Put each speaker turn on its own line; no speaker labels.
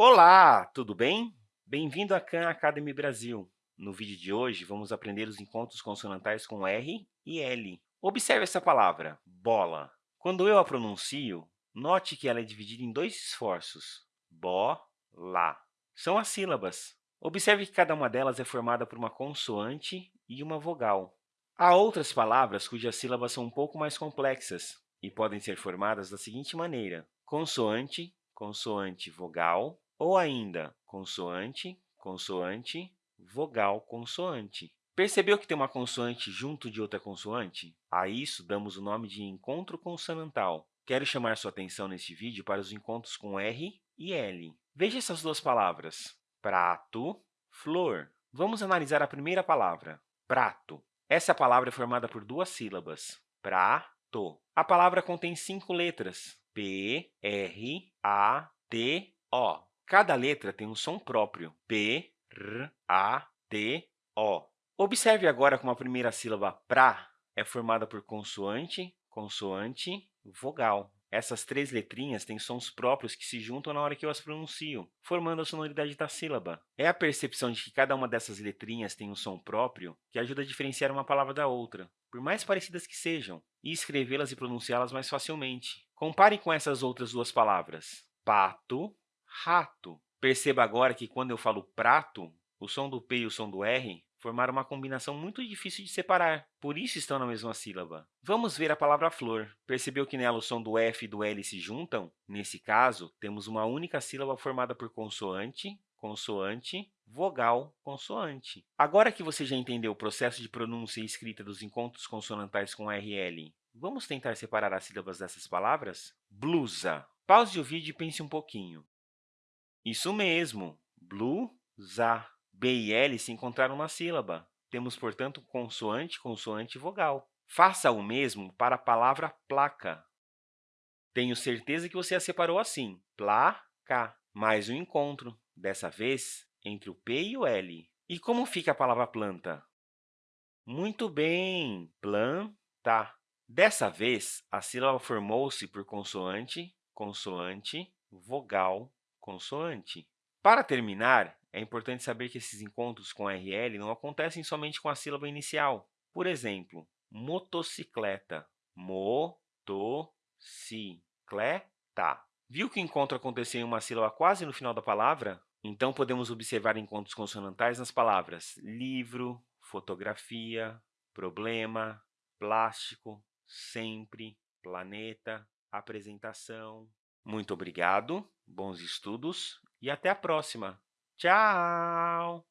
Olá, tudo bem? Bem-vindo à Khan Academy Brasil. No vídeo de hoje, vamos aprender os encontros consonantais com R e L. Observe essa palavra, bola. Quando eu a pronuncio, note que ela é dividida em dois esforços, bo, lá. São as sílabas. Observe que cada uma delas é formada por uma consoante e uma vogal. Há outras palavras cujas sílabas são um pouco mais complexas e podem ser formadas da seguinte maneira, consoante, consoante, vogal, ou ainda consoante, consoante, vogal, consoante. Percebeu que tem uma consoante junto de outra consoante? A isso damos o nome de encontro consonantal. Quero chamar sua atenção neste vídeo para os encontros com R e L. Veja essas duas palavras, prato, flor. Vamos analisar a primeira palavra, prato. Essa palavra é formada por duas sílabas, prato. A palavra contém cinco letras, P, R, A, T, O. Cada letra tem um som próprio, P, R, A, T, O. Observe agora como a primeira sílaba pra é formada por consoante, consoante, vogal. Essas três letrinhas têm sons próprios que se juntam na hora que eu as pronuncio, formando a sonoridade da sílaba. É a percepção de que cada uma dessas letrinhas tem um som próprio que ajuda a diferenciar uma palavra da outra, por mais parecidas que sejam, e escrevê-las e pronunciá-las mais facilmente. Compare com essas outras duas palavras, pato, rato. Perceba agora que, quando eu falo prato, o som do P e o som do R formaram uma combinação muito difícil de separar, por isso estão na mesma sílaba. Vamos ver a palavra flor. Percebeu que nela o som do F e do L se juntam? Nesse caso, temos uma única sílaba formada por consoante, consoante, vogal, consoante. Agora que você já entendeu o processo de pronúncia e escrita dos encontros consonantais com R e L, vamos tentar separar as sílabas dessas palavras? Blusa. Pause o vídeo e pense um pouquinho. Isso mesmo, blusa. B e L se encontraram na sílaba. Temos, portanto, consoante, consoante e vogal. Faça o mesmo para a palavra placa. Tenho certeza que você a separou assim, placa. Mais um encontro, dessa vez entre o P e o L. E como fica a palavra planta? Muito bem, planta. Dessa vez, a sílaba formou-se por consoante, consoante, vogal, consoante. Para terminar, é importante saber que esses encontros com RL não acontecem somente com a sílaba inicial. Por exemplo, motocicleta, mo-to-ci-cle-ta. Viu que o encontro aconteceu em uma sílaba quase no final da palavra? Então, podemos observar encontros consonantais nas palavras livro, fotografia, problema, plástico, sempre, planeta, apresentação, muito obrigado, bons estudos e até a próxima! Tchau!